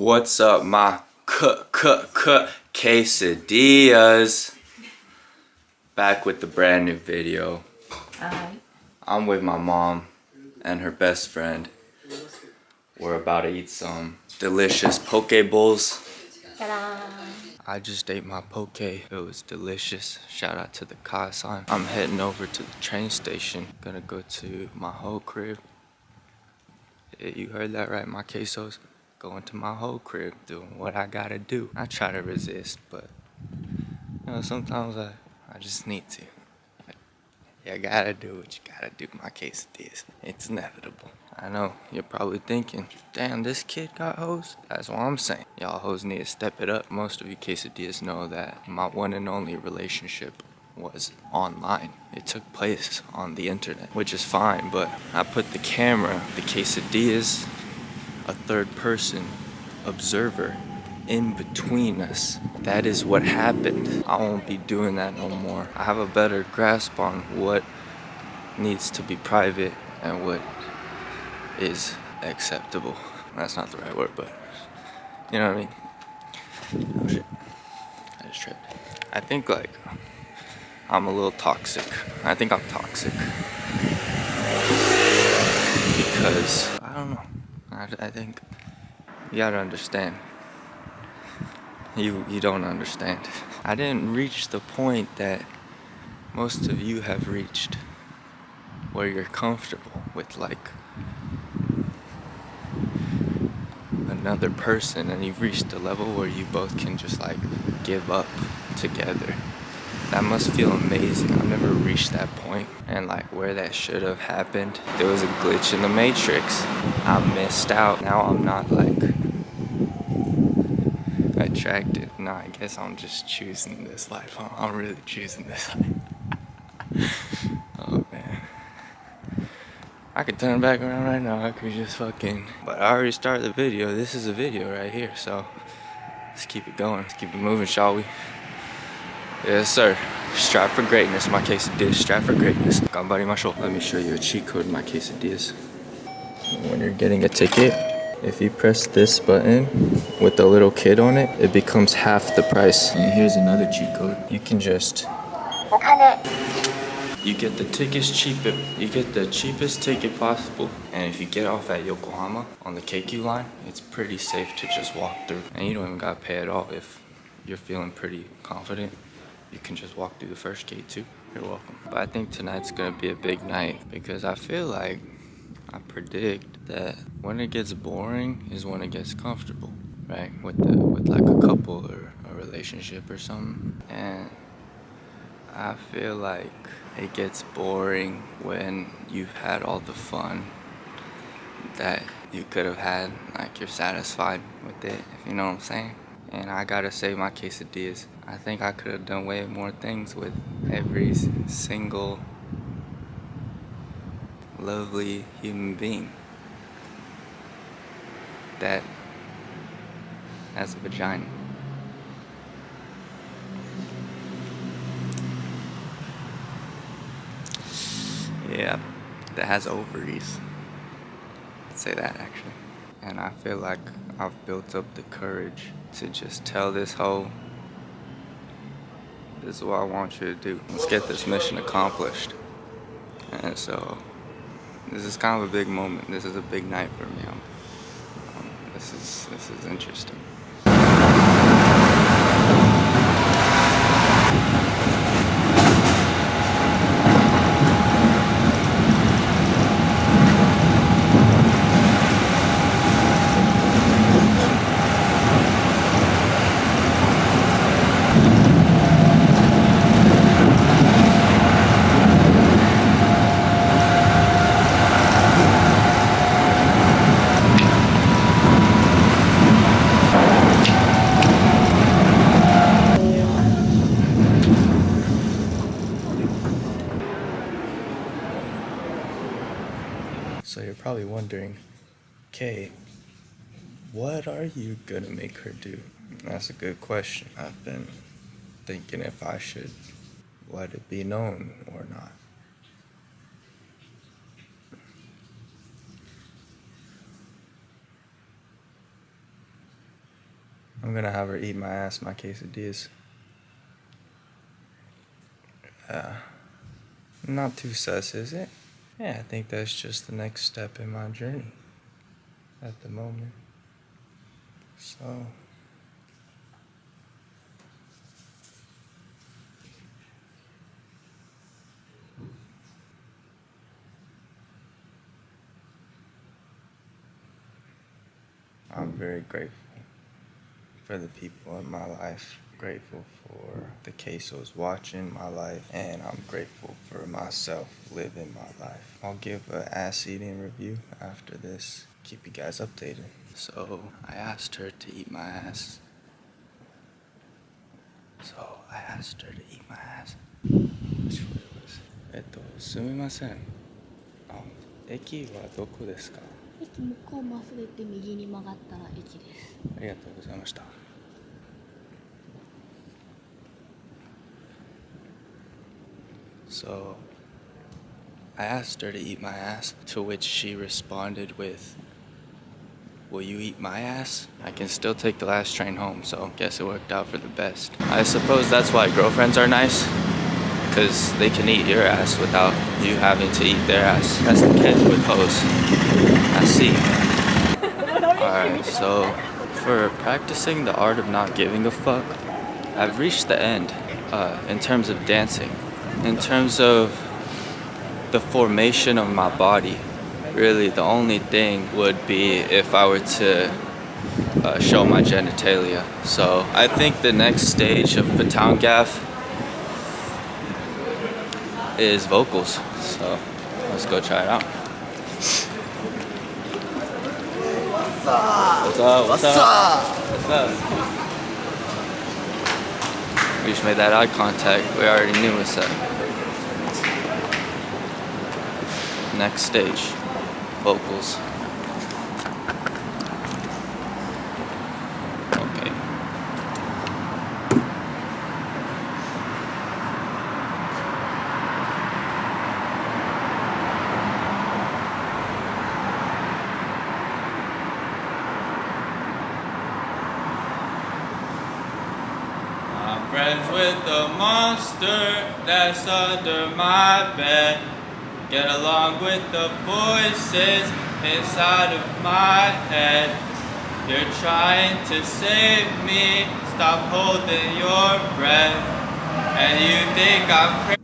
What's up, my c c c quesadillas? Back with the brand new video. Alright. I'm with my mom and her best friend. We're about to eat some delicious poke bowls. I just ate my poke. It was delicious. Shout out to the Kaisan. I'm heading over to the train station. Gonna go to my whole crib. You heard that right, my quesos. Going to my whole crib, doing what I gotta do. I try to resist, but you know, sometimes I, I just need to. You gotta do what you gotta do, my quesadillas. It's inevitable. I know, you're probably thinking, damn, this kid got hoes? That's what I'm saying. Y'all hoes need to step it up. Most of you quesadillas know that my one and only relationship was online. It took place on the internet, which is fine, but I put the camera, the quesadillas, a third person observer in between us. That is what happened. I won't be doing that no more. I have a better grasp on what needs to be private and what is acceptable. That's not the right word, but you know what I mean? Oh shit. I just tripped. I think like I'm a little toxic. I think I'm toxic. Because I don't know. I, I think you gotta understand. You you don't understand. I didn't reach the point that most of you have reached, where you're comfortable with like another person, and you've reached a level where you both can just like give up together. That must feel amazing. I've never reached that point. And like where that should have happened, there was a glitch in the matrix. I missed out. Now I'm not like attracted. No, I guess I'm just choosing this life. I'm really choosing this life. oh man. I could turn back around right now. I could just fucking. But I already started the video. This is a video right here. So let's keep it going. Let's keep it moving, shall we? Yes, sir. Strive for greatness, my quesadillas. Strive for greatness. Ganbarimashou. Let me show you a cheat code in my quesadillas. When you're getting a ticket, if you press this button with the little kid on it, it becomes half the price. And here's another cheat code. You can just... You get the tickets cheap. You get the cheapest ticket possible. And if you get off at Yokohama on the Keikyu line, it's pretty safe to just walk through. And you don't even gotta pay at all if you're feeling pretty confident you can just walk through the first gate too. You're welcome. But I think tonight's gonna be a big night because I feel like I predict that when it gets boring is when it gets comfortable, right? With the with like a couple or a relationship or something. And I feel like it gets boring when you've had all the fun that you could have had, like you're satisfied with it, if you know what I'm saying. And I gotta say my quesadillas I think I could have done way more things with every single lovely human being that has a vagina. Yeah, that has ovaries. Say that actually. And I feel like I've built up the courage to just tell this whole this is what I want you to do. Let's get this mission accomplished. And so, this is kind of a big moment. This is a big night for me. Um, this is this is interesting. So you're probably wondering, Kay, what are you gonna make her do? That's a good question. I've been thinking if I should let it be known or not. I'm gonna have her eat my ass, my quesadillas. Uh, not too sus, is it? Yeah, I think that's just the next step in my journey at the moment. So. I'm very grateful for the people in my life Grateful for the quesos watching my life, and I'm grateful for myself living my life. I'll give an ass eating review after this. Keep you guys updated. So I asked her to eat my ass. So I asked her to eat my ass. Which way was it? えっと、すみません。あ、駅はどこですか駅向こうまっすぐ行って右に曲がったら駅です。ありがとうございました。 So, I asked her to eat my ass, to which she responded with, Will you eat my ass? I can still take the last train home, so guess it worked out for the best. I suppose that's why girlfriends are nice, because they can eat your ass without you having to eat their ass. That's the catch with hoes. I see. Alright, so for practicing the art of not giving a fuck, I've reached the end uh, in terms of dancing. In terms of the formation of my body, really the only thing would be if I were to uh, show my genitalia. So I think the next stage of Patown Gaff is vocals. So let's go try it out. What's up? What's up? What's up? We just made that eye contact. We already knew what's up. Next stage, vocals. Okay. I'm friends with the monster that's under my bed. Get along with the voices inside of my head. You're trying to save me, stop holding your breath. And you think I'm crazy.